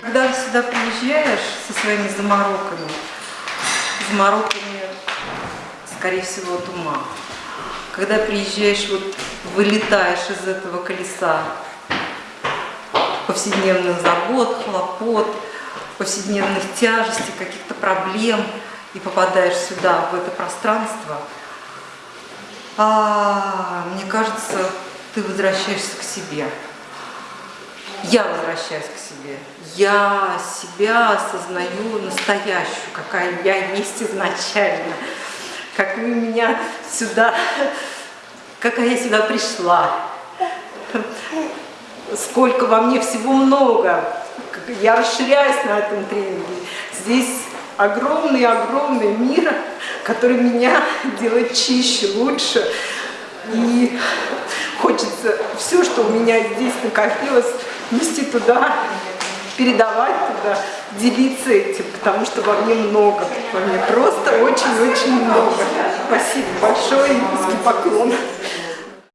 Когда сюда приезжаешь со своими замороками, замороками, скорее всего, от ума, когда приезжаешь, вот вылетаешь из этого колеса повседневных забот, хлопот, повседневных тяжестей, каких-то проблем, и попадаешь сюда, в это пространство, а, мне кажется, ты возвращаешься к себе. Я возвращаюсь к себе. Я себя осознаю настоящую, какая я есть изначально. Как вы меня сюда, какая я сюда пришла. Сколько во мне всего много. Я расширяюсь на этом тренинге. Здесь огромный-огромный мир, который меня делает чище, лучше. И хочется все, что у меня здесь накопилось, нести туда, передавать туда, делиться этим, потому что во мне много, во мне просто очень-очень много. Спасибо большое, низкий поклон.